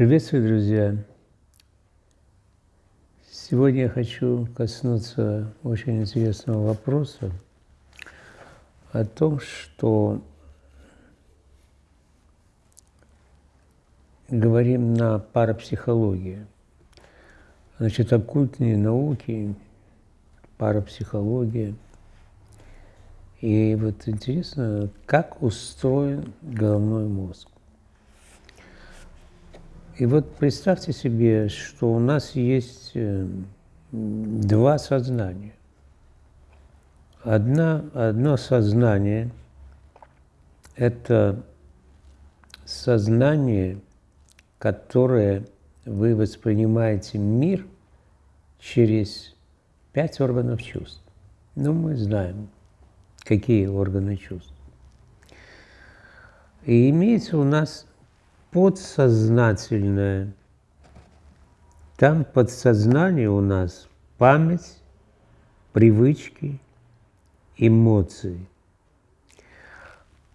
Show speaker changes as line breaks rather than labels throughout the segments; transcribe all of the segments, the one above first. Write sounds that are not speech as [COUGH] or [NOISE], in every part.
Приветствую, друзья! Сегодня я хочу коснуться очень интересного вопроса о том, что говорим на парапсихологии. Значит, оккультные науки, парапсихология. И вот интересно, как устроен головной мозг. И вот представьте себе, что у нас есть э, два сознания. Одна, одно сознание – это сознание, которое вы воспринимаете мир через пять органов чувств. Ну, мы знаем, какие органы чувств. И имеется у нас подсознательное. Там подсознание у нас память, привычки, эмоции.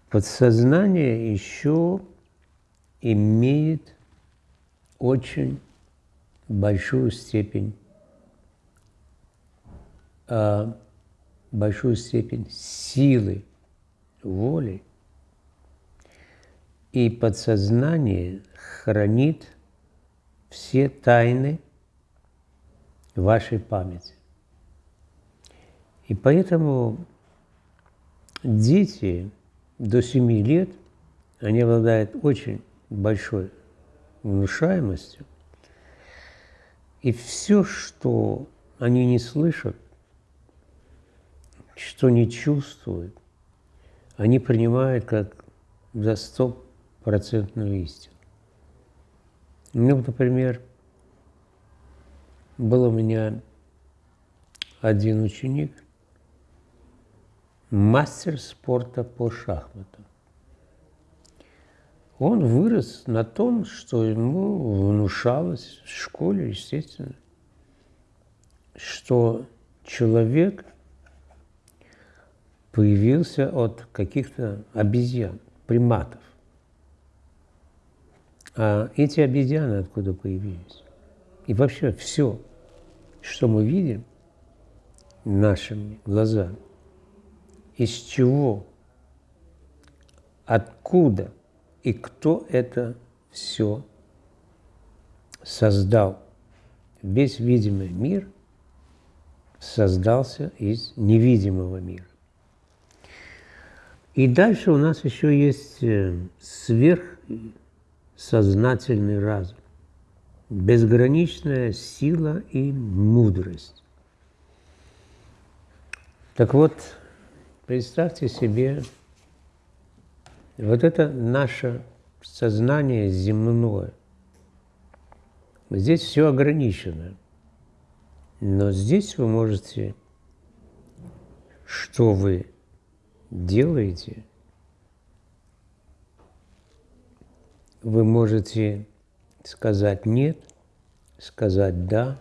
Подсознание еще имеет очень большую степень, а, большую степень силы воли – и подсознание хранит все тайны вашей памяти. И поэтому дети до 7 лет, они обладают очень большой внушаемостью, и все, что они не слышат, что не чувствуют, они принимают как за сто процентную истину. Ну, например, был у меня один ученик, мастер спорта по шахматам. Он вырос на том, что ему внушалось в школе, естественно, что человек появился от каких-то обезьян, приматов. А эти обезьяны откуда появились? И вообще все, что мы видим нашими глазами, из чего, откуда и кто это все создал. Весь видимый мир создался из невидимого мира. И дальше у нас еще есть э, сверх сознательный разум, безграничная сила и мудрость. Так вот, представьте себе, вот это наше сознание земное. Здесь все ограничено. Но здесь вы можете, что вы делаете – вы можете сказать «нет», сказать «да».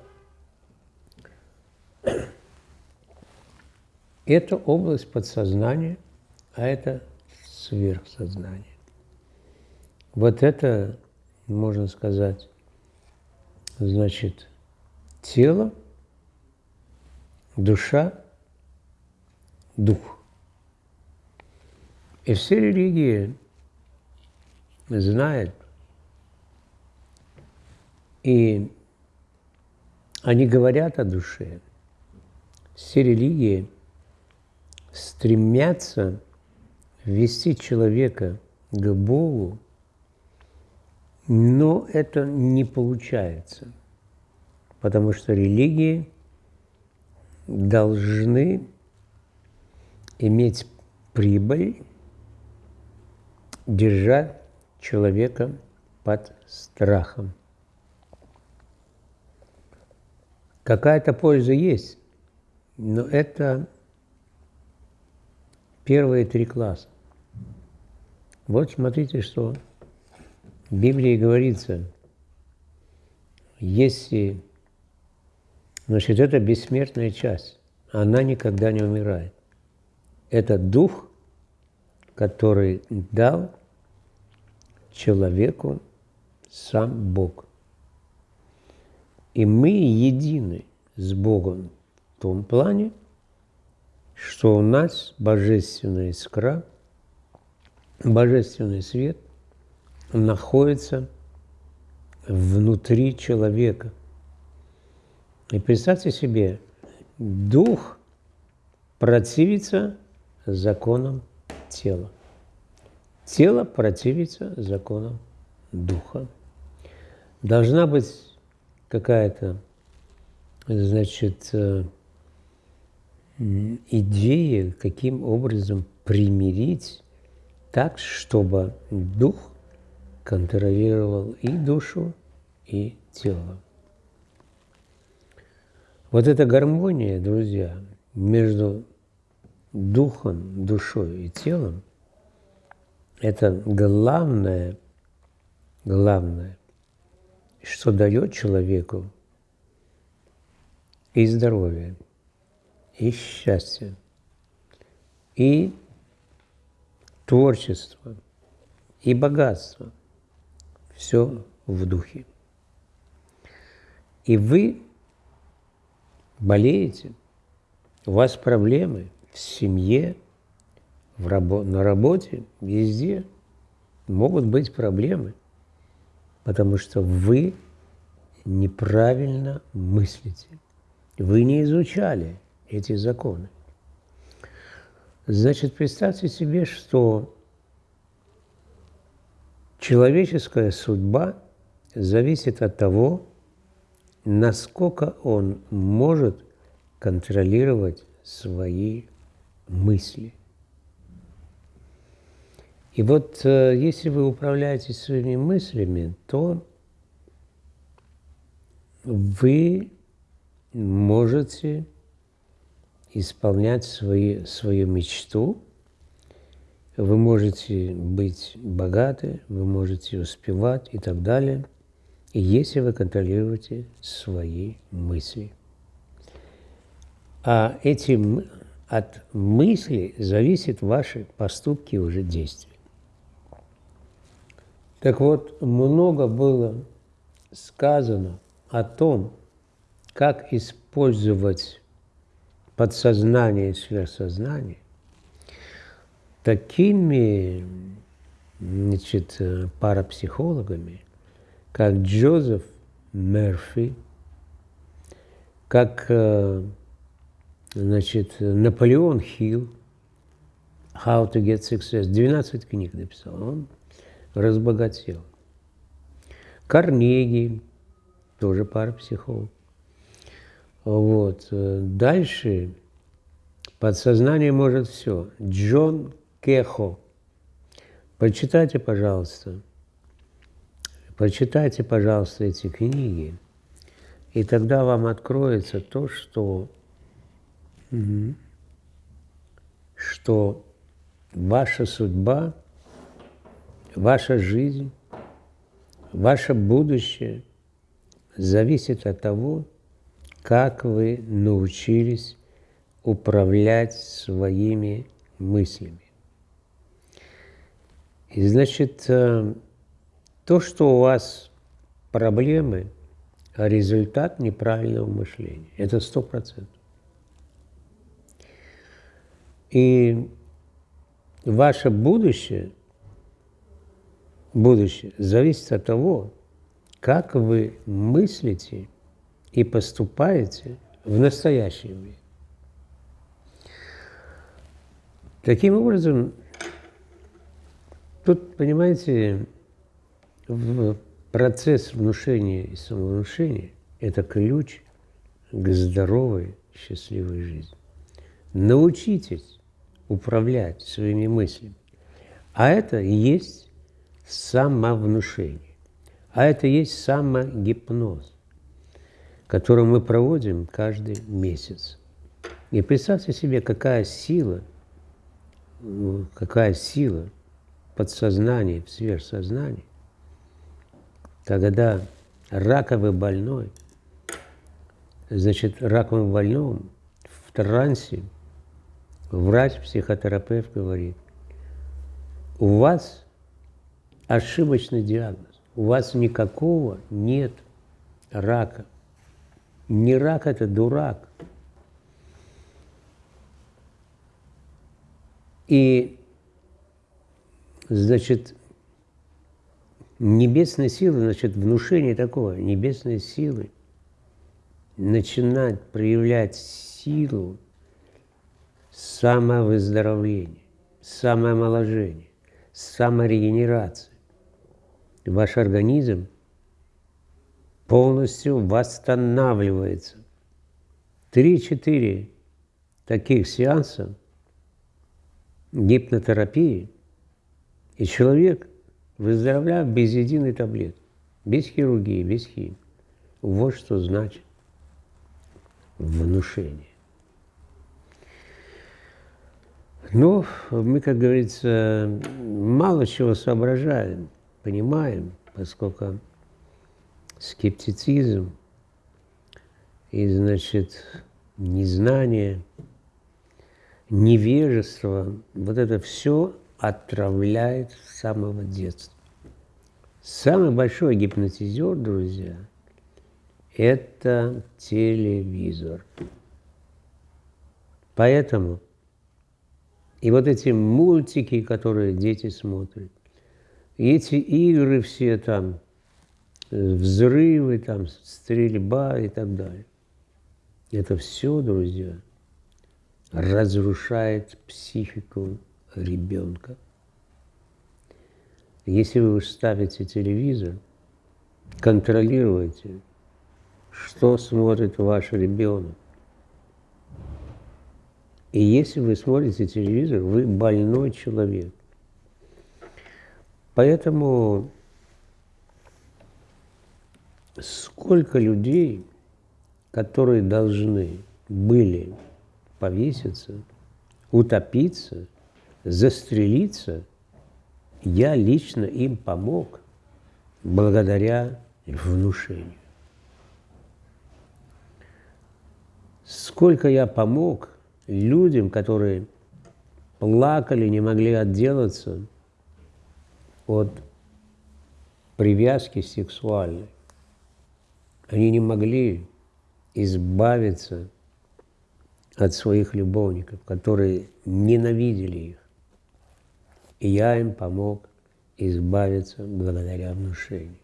Это область подсознания, а это сверхсознание. Вот это, можно сказать, значит, тело, душа, дух. И все религии знает. И они говорят о душе. Все религии стремятся ввести человека к Богу, но это не получается, потому что религии должны иметь прибыль, держать человека под страхом. Какая-то польза есть, но это первые три класса. Вот смотрите, что в Библии говорится, если, значит, это бессмертная часть, она никогда не умирает. Это дух, который дал человеку сам Бог. И мы едины с Богом в том плане, что у нас божественная искра, божественный свет находится внутри человека. И представьте себе, дух противится законам тела. Тело противится законам духа. Должна быть какая-то, значит, э, идея, каким образом примирить так, чтобы дух контролировал и душу, и тело. Вот эта гармония, друзья, между духом, душой и телом, это главное, главное, что дает человеку и здоровье, и счастье, и творчество, и богатство. Все в духе. И вы болеете, у вас проблемы в семье, в рабо на работе, везде могут быть проблемы, потому что вы неправильно мыслите. Вы не изучали эти законы. Значит, представьте себе, что человеческая судьба зависит от того, насколько он может контролировать свои мысли. И вот э, если вы управляете своими мыслями, то вы можете исполнять свои, свою мечту, вы можете быть богаты, вы можете успевать и так далее, и если вы контролируете свои мысли. А эти, от мысли зависят ваши поступки и уже действия. Так вот, много было сказано о том, как использовать подсознание и сверхсознание такими значит, парапсихологами, как Джозеф Мерфи, как значит, Наполеон Хилл, How to get success, 12 книг написал. Он разбогател. Карнеги, тоже парапсихолог. Вот. Дальше подсознание может все. Джон Кехо. Прочитайте, пожалуйста. Прочитайте, пожалуйста, эти книги. И тогда вам откроется то, что, что ваша судьба – ваша жизнь, ваше будущее зависит от того, как вы научились управлять своими мыслями. И значит, э, то, что у вас проблемы, результат неправильного мышления. Это сто процентов. И ваше будущее – будущее зависит от того, как вы мыслите и поступаете в настоящем мире. Таким образом, тут, понимаете, в процесс внушения и самовнушения – это ключ к здоровой, счастливой жизни. Научитесь управлять своими мыслями. А это и есть самовнушение. А это есть самогипноз, который мы проводим каждый месяц. И представьте себе, какая сила, какая сила подсознания, в сверхсознании, когда раковый больной, значит, раковым больным в трансе врач-психотерапевт говорит, у вас ошибочный диагноз. у вас никакого нет рака. Не рак – это дурак. И, значит, небесные силы, значит, внушение такое, небесные силы начинать проявлять силу самовыздоровления, самоомоложения, саморегенерации. Ваш организм полностью восстанавливается. Три-четыре таких сеанса гипнотерапии, и человек выздоровляет без единой таблетки, без хирургии, без химии. Вот что значит внушение. Ну, мы, как говорится, мало чего соображаем, понимаем, поскольку скептицизм и, значит, незнание, невежество, вот это все отравляет с самого детства. Самый большой гипнотизер, друзья, это телевизор. Поэтому и вот эти мультики, которые дети смотрят, и эти игры все там, взрывы, там, стрельба и так далее. Это все, друзья, разрушает психику ребенка. Если вы ставите телевизор, контролируйте, что смотрит ваш ребенок. И если вы смотрите телевизор, вы больной человек. Поэтому сколько людей, которые должны были повеситься, утопиться, застрелиться, я лично им помог благодаря внушению. Сколько я помог людям, которые плакали, не могли отделаться от привязки сексуальной. Они не могли избавиться от своих любовников, которые ненавидели их. И я им помог избавиться благодаря внушению.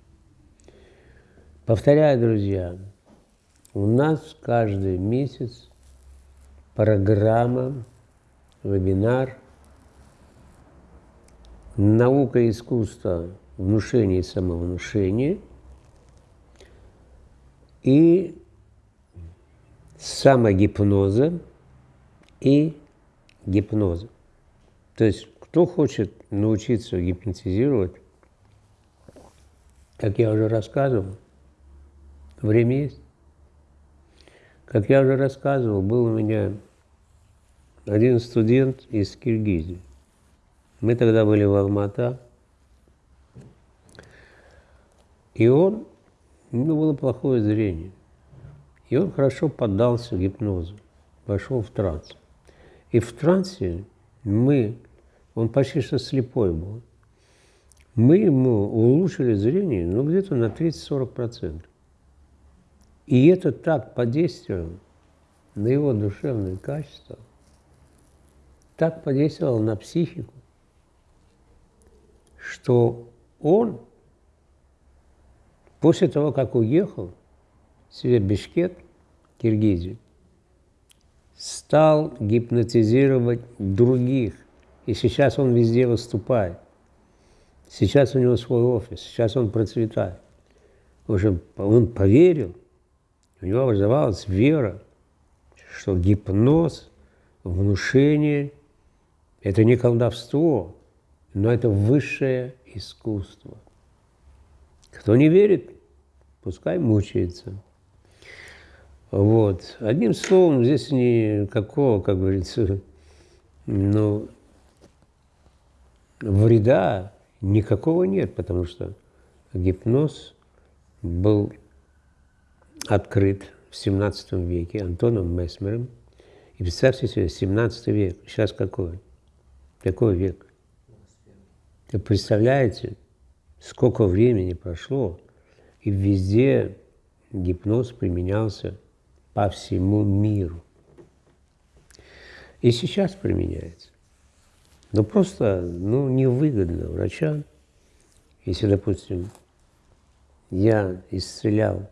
Повторяю, друзья, у нас каждый месяц программа, вебинар «Наука и искусство внушения и самовнушения» и самогипноза и гипноза. То есть, кто хочет научиться гипнотизировать, как я уже рассказывал, время есть. Как я уже рассказывал, был у меня один студент из Киргизии. Мы тогда были в Алмата, и он, у него было плохое зрение, и он хорошо поддался гипнозу, вошел в транс. И в трансе мы, он почти что слепой был, мы ему улучшили зрение ну, где-то на 30-40%. И это так подействовало на его душевные качества, так подействовало на психику, что он после того, как уехал себе в Бишкек, Киргизию, стал гипнотизировать других. И сейчас он везде выступает. Сейчас у него свой офис, сейчас он процветает. Уже он поверил, у него образовалась вера, что гипноз, внушение – это не колдовство, но это высшее искусство. Кто не верит, пускай мучается. Вот. Одним словом, здесь никакого, как говорится, ну, вреда никакого нет, потому что гипноз был открыт в 17 веке Антоном Месмером. И представьте себе, 17 век, сейчас какой? Какой век? Вы представляете, сколько времени прошло, и везде гипноз применялся по всему миру. И сейчас применяется. Но просто ну, невыгодно врачам, если, допустим, я исцелял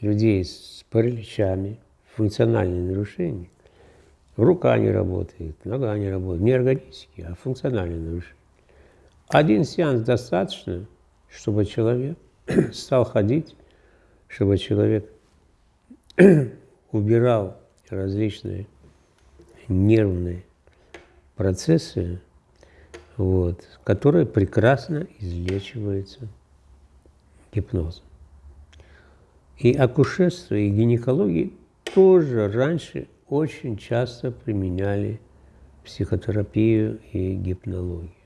людей с параличами, функциональные нарушения, рука не работает, нога не работает, не органические, а функциональные нарушения. Один сеанс достаточно, чтобы человек [CLEARS THROAT] стал ходить, чтобы человек [CLEARS THROAT] убирал различные нервные процессы, вот, которые прекрасно излечиваются гипнозом. И акушерство, и гинекология тоже раньше очень часто применяли психотерапию и гипнологию.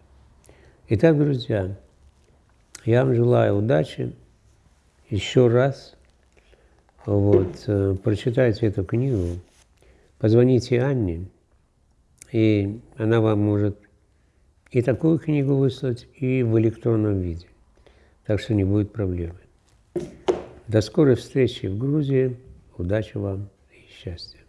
Итак, друзья, я вам желаю удачи. Еще раз вот, э, прочитайте эту книгу, позвоните Анне, и она вам может и такую книгу выслать, и в электронном виде. Так что не будет проблемы. До скорой встречи в Грузии. Удачи вам и счастья.